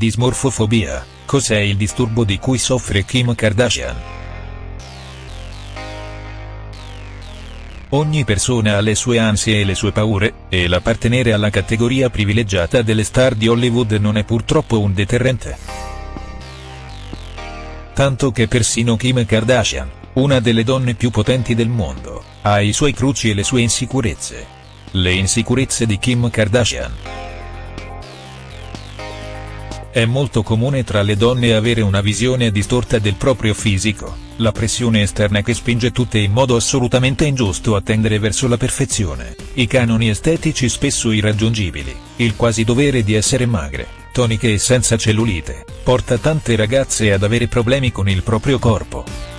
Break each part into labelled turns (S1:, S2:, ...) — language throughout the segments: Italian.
S1: Dismorfofobia, cos'è il disturbo di cui soffre Kim Kardashian?. Ogni persona ha le sue ansie e le sue paure, e l'appartenere alla categoria privilegiata delle star di Hollywood non è purtroppo un deterrente. Tanto che persino Kim Kardashian, una delle donne più potenti del mondo, ha i suoi cruci e le sue insicurezze. Le insicurezze di Kim Kardashian. È molto comune tra le donne avere una visione distorta del proprio fisico, la pressione esterna che spinge tutte in modo assolutamente ingiusto a tendere verso la perfezione, i canoni estetici spesso irraggiungibili, il quasi dovere di essere magre, toniche e senza cellulite, porta tante ragazze ad avere problemi con il proprio corpo.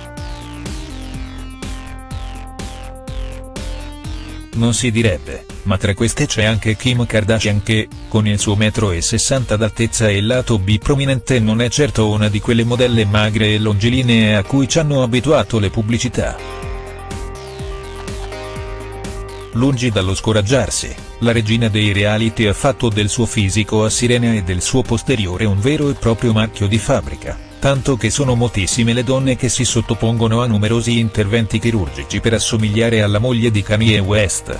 S1: Non si direbbe, ma tra queste c'è anche Kim Kardashian che, con il suo metro e 60 d'altezza e il lato B prominente non è certo una di quelle modelle magre e longilinee a cui ci hanno abituato le pubblicità. Lungi dallo scoraggiarsi, la regina dei reality ha fatto del suo fisico a sirena e del suo posteriore un vero e proprio marchio di fabbrica, tanto che sono moltissime le donne che si sottopongono a numerosi interventi chirurgici per assomigliare alla moglie di Kanye West.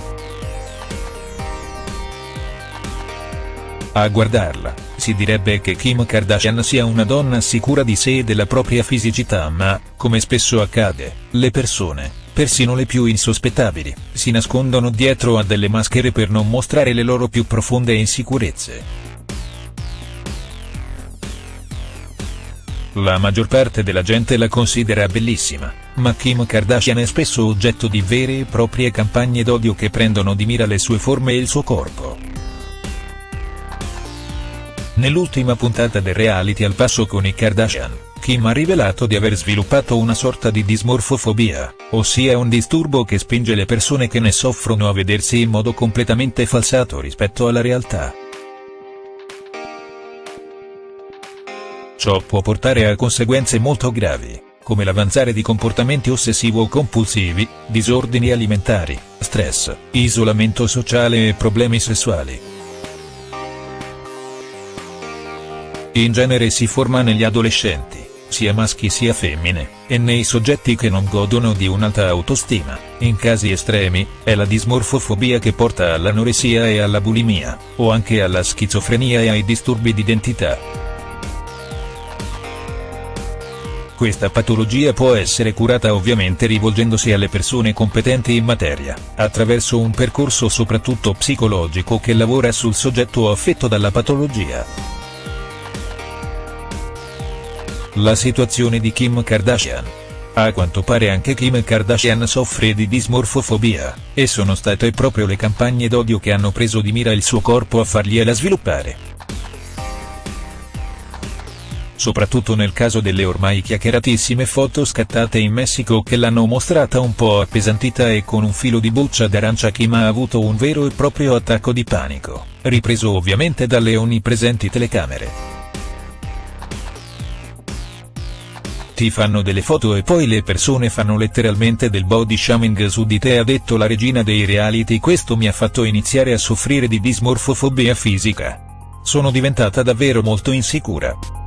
S1: A guardarla, si direbbe che Kim Kardashian sia una donna sicura di sé e della propria fisicità ma, come spesso accade, le persone, persino le più insospettabili, si nascondono dietro a delle maschere per non mostrare le loro più profonde insicurezze. La maggior parte della gente la considera bellissima, ma Kim Kardashian è spesso oggetto di vere e proprie campagne d'odio che prendono di mira le sue forme e il suo corpo. Nell'ultima puntata del reality Al passo con i Kardashian, Kim ha rivelato di aver sviluppato una sorta di dismorfofobia, ossia un disturbo che spinge le persone che ne soffrono a vedersi in modo completamente falsato rispetto alla realtà. Ciò può portare a conseguenze molto gravi, come l'avanzare di comportamenti ossessivo-compulsivi, disordini alimentari, stress, isolamento sociale e problemi sessuali. In genere si forma negli adolescenti, sia maschi sia femmine, e nei soggetti che non godono di un'alta autostima, in casi estremi, è la dismorfofobia che porta all'anoressia e alla bulimia, o anche alla schizofrenia e ai disturbi d'identità. Questa patologia può essere curata ovviamente rivolgendosi alle persone competenti in materia, attraverso un percorso soprattutto psicologico che lavora sul soggetto affetto dalla patologia. La situazione di Kim Kardashian. A quanto pare anche Kim Kardashian soffre di dismorfofobia, e sono state proprio le campagne d'odio che hanno preso di mira il suo corpo a fargliela sviluppare. Soprattutto nel caso delle ormai chiacchieratissime foto scattate in Messico che l'hanno mostrata un po' appesantita e con un filo di buccia d'arancia Kim ha avuto un vero e proprio attacco di panico, ripreso ovviamente dalle onnipresenti telecamere. Ti fanno delle foto e poi le persone fanno letteralmente del body shaming su di te ha detto la regina dei reality questo mi ha fatto iniziare a soffrire di dismorfofobia fisica. Sono diventata davvero molto insicura.